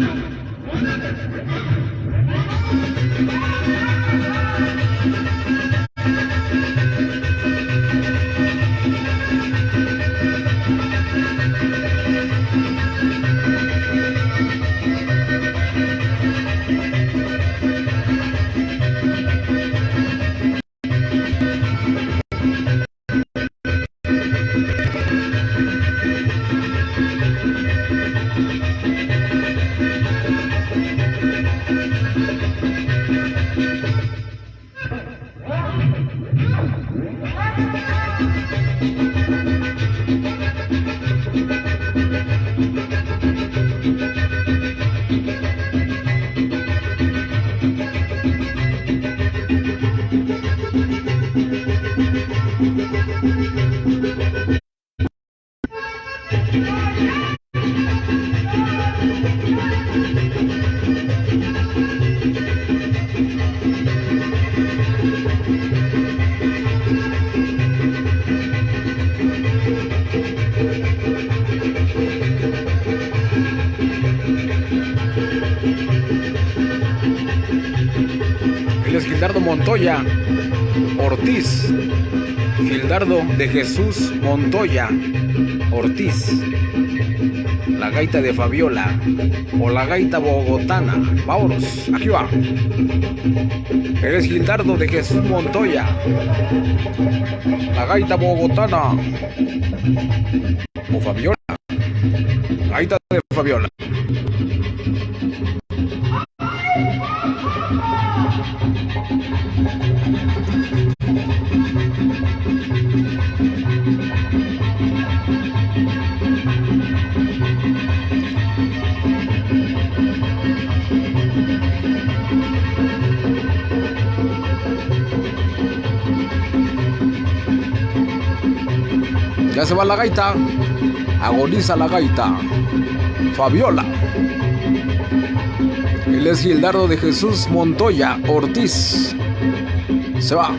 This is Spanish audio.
Él es Gildardo Montoya Ortiz. Gildardo de Jesús Montoya Ortiz. La gaita de Fabiola o la gaita bogotana. Vámonos, aquí va. Él es Gildardo de Jesús Montoya. La gaita bogotana o Fabiola. Gaita de Fabiola. Ya se va la gaita. Agoniza la gaita. Fabiola. Él es Gildardo de Jesús Montoya Ortiz. Se va.